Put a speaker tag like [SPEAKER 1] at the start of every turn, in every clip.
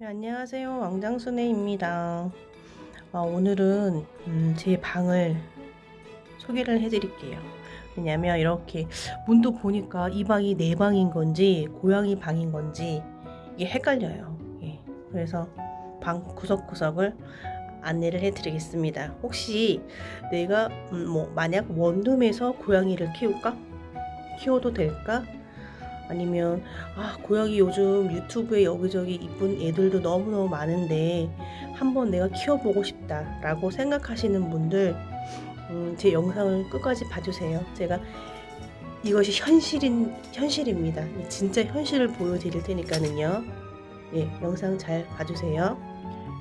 [SPEAKER 1] 네, 안녕하세요. 왕장순애입니다. 어, 오늘은 음, 제 방을 소개를 해드릴게요. 왜냐면 이렇게 문도 보니까 이 방이 내 방인 건지 고양이 방인 건지 이게 헷갈려요. 예, 그래서 방 구석구석을 안내를 해드리겠습니다. 혹시 내가 음, 뭐 만약 원룸에서 고양이를 키울까? 키워도 될까? 아니면 아 고양이 요즘 유튜브에 여기저기 이쁜 애들도 너무너무 많은데 한번 내가 키워보고 싶다 라고 생각하시는 분들 음, 제 영상을 끝까지 봐주세요. 제가 이것이 현실인 현실입니다. 진짜 현실을 보여드릴 테니까는요. 예 영상 잘 봐주세요.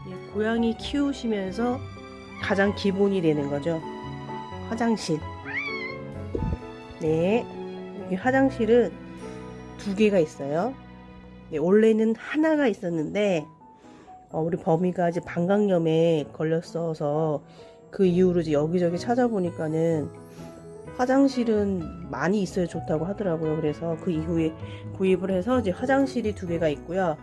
[SPEAKER 1] 예, 고양이 키우시면서 가장 기본이 되는 거죠. 화장실. 네. 이 화장실은 두 개가 있어요. 네, 원래는 하나가 있었는데 어, 우리 범이가 이제 방광염에 걸렸어서 그 이후로 이제 여기저기 찾아보니까는 화장실은 많이 있어야 좋다고 하더라고요. 그래서 그 이후에 구입을 해서 이제 화장실이 두 개가 있고요.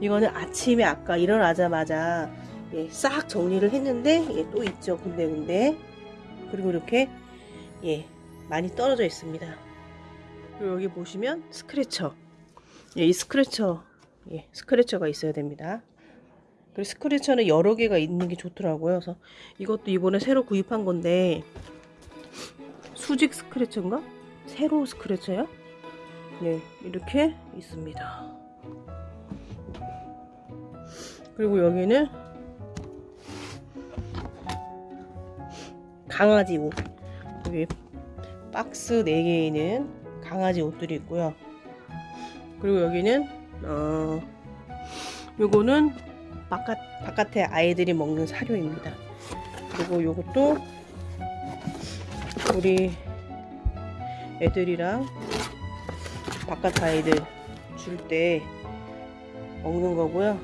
[SPEAKER 1] 이거는 아침에 아까 일어나자마자 예, 싹 정리를 했는데 예, 또 있죠 군데군데 그리고 이렇게 예, 많이 떨어져 있습니다. 여기 보시면 스크래처. 예, 이 스크래처, 예, 스크래처가 있어야 됩니다. 그리고 scratcher는 여러 개가 있는 게 좋더라고요. 그래서 이것도 이번에 새로 구입한 건데 수직 scratcher인가? 세로 scratcher요? 네, 이렇게 있습니다. 그리고 여기는 강아지 옷. 여기 박스 4개에는 강아지 옷들이 있고요. 그리고 여기는 어 요거는 바깥 바깥에 아이들이 먹는 사료입니다. 그리고 요것도 우리 애들이랑 바깥 아이들 줄 때 먹는 거고요.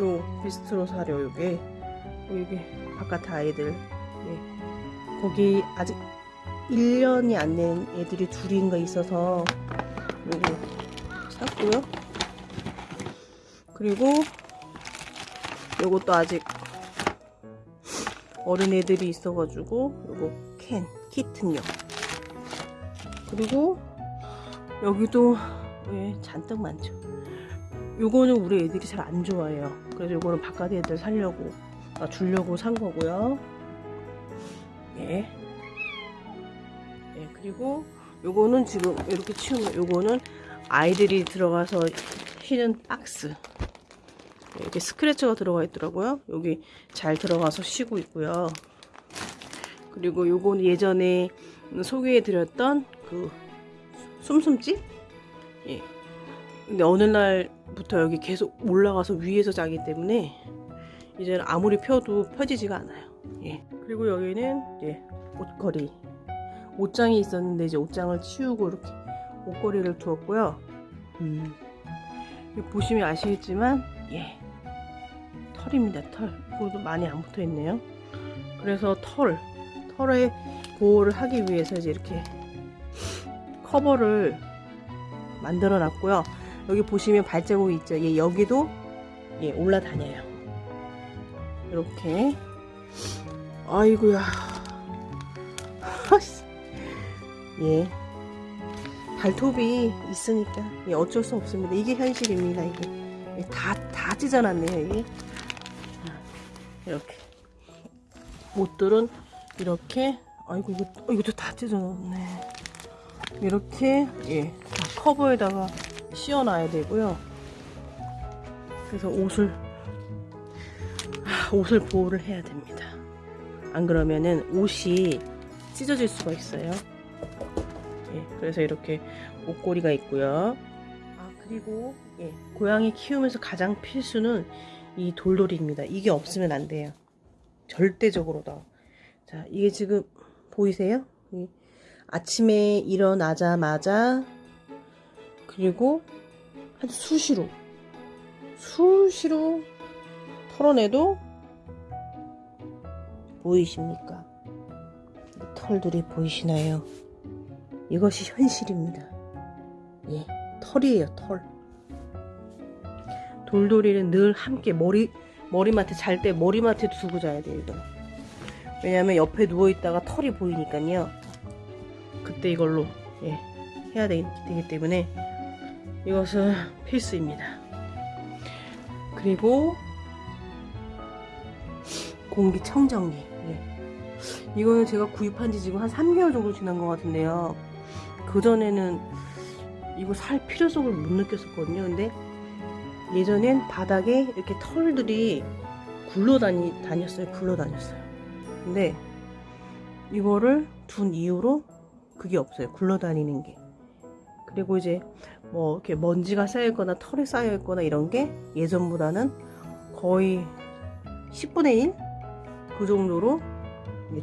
[SPEAKER 1] 요 비스트로 사료 요게 이게 바깥 아이들 네. 거기 아직 1년이 안 된 애들이 둘인가 있어서 요거 샀고요. 그리고 요것도 아직 어린 애들이 있어가지고 요거 캔 키튼요. 그리고 여기도 예, 잔뜩 많죠? 요거는 우리 애들이 잘 안 좋아해요. 그래서 요거는 바깥 애들 살려고 아, 주려고 산 거고요 예. 예, 그리고 요거는 지금 이렇게 치우면 요거는 아이들이 들어가서 쉬는 박스. 이렇게 스크래쳐가 들어가 있더라고요. 여기 잘 들어가서 쉬고 있고요. 그리고 요거는 예전에 소개해 드렸던 그 숨숨집? 예. 근데 어느 날부터 여기 계속 올라가서 위에서 자기 때문에 이제는 아무리 펴도 펴지지가 않아요 예. 그리고 여기는 예, 옷걸이. 옷장이 있었는데 이제 옷장을 치우고 이렇게 옷걸이를 두었고요. 음, 보시면 아시겠지만 예. 털입니다 털. 이것도 많이 안 붙어 있네요. 그래서 털 털에 보호를 하기 위해서 이제 이렇게 커버를 만들어 놨고요. 여기 보시면 발자국이 있죠. 예, 여기도 예, 올라다녀요. 이렇게 아이고야. 예. 발톱이 있으니까 예, 어쩔 수 없습니다. 이게 현실입니다 이게. 예, 다, 다 찢어놨네요 이게. 이렇게. 옷들은 이렇게 아이고 이거, 어, 이것도 다 찢어놨네. 이렇게 예 커버에다가 씌워놔야 되고요. 그래서 옷을 아, 옷을 보호를 해야 됩니다 안 그러면은 옷이 찢어질 수가 있어요. 예, 그래서 이렇게 옷걸이가 있고요. 아 그리고 예, 고양이 키우면서 가장 필수는 이 돌돌이입니다. 이게 없으면 안 돼요. 절대적으로다 자 이게 지금 보이세요? 예, 아침에 일어나자마자 그리고 한 수시로 수시로 털어내도 보이십니까? 털들이 보이시나요? 이것이 현실입니다. 예, 털이에요 털 돌돌이는 늘 함께 머리 머리맡에 잘 때 머리맡에 두고 자야 돼요 이거 왜냐면 옆에 누워 있다가 털이 보이니까요 그때 이걸로 예, 해야 되, 되기 때문에 이것은 필수입니다 그리고 공기청정기. 예. 이거는 제가 구입한 지 지금 한 3개월 정도 지난 것 같은데요. 그전에는 이거 살 필요성을 못 느꼈었거든요. 근데 예전엔 바닥에 이렇게 털들이 굴러다니 다녔어요. 굴러다녔어요. 근데 이거를 둔 이후로 그게 없어요. 굴러다니는 게. 그리고 이제 뭐 이렇게 먼지가 쌓여있거나 털이 쌓여있거나 이런 게 예전보다는 거의 10분의 1 그 정도로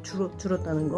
[SPEAKER 1] 줄어, 줄었다는 거